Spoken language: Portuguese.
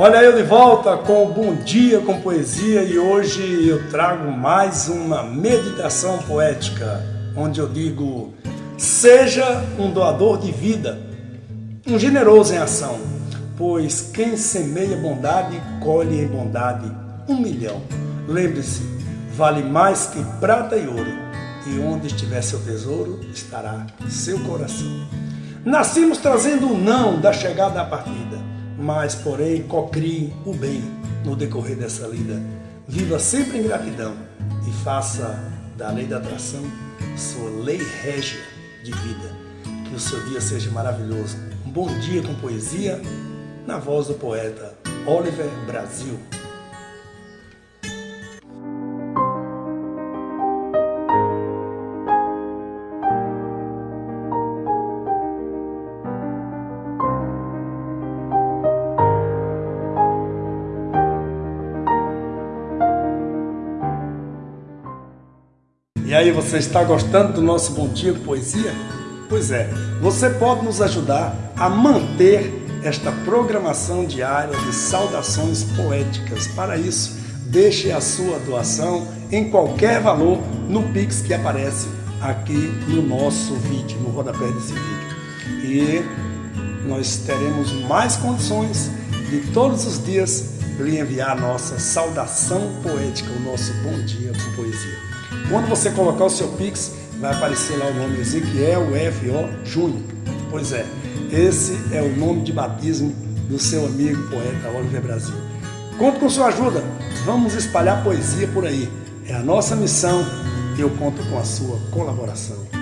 Olha eu de volta com o Bom Dia com Poesia e hoje eu trago mais uma meditação poética, onde eu digo: seja um doador de vida, um generoso em ação, pois quem semeia bondade colhe em bondade um milhão. Lembre-se, vale mais que prata e ouro, e onde estiver seu tesouro estará seu coração. Nascimos trazendo o não da chegada à partida mas porém cocrie o bem no decorrer dessa lida. Viva sempre em gratidão e faça da lei da atração sua lei régia de vida. Que o seu dia seja maravilhoso. Um bom dia com poesia, na voz do poeta Oliver Brasil. E aí, você está gostando do nosso Bom Dia Poesia? Pois é, você pode nos ajudar a manter esta programação diária de saudações poéticas. Para isso, deixe a sua doação em qualquer valor no Pix que aparece aqui no nosso vídeo, no rodapé desse vídeo. E nós teremos mais condições de todos os dias lhe enviar a nossa saudação poética, o nosso bom dia com poesia. Quando você colocar o seu Pix, vai aparecer lá o nome Ezequiel F.O. Júnior. Pois é, esse é o nome de batismo do seu amigo poeta Oliver Brasil. Conto com sua ajuda, vamos espalhar poesia por aí. É a nossa missão e eu conto com a sua colaboração.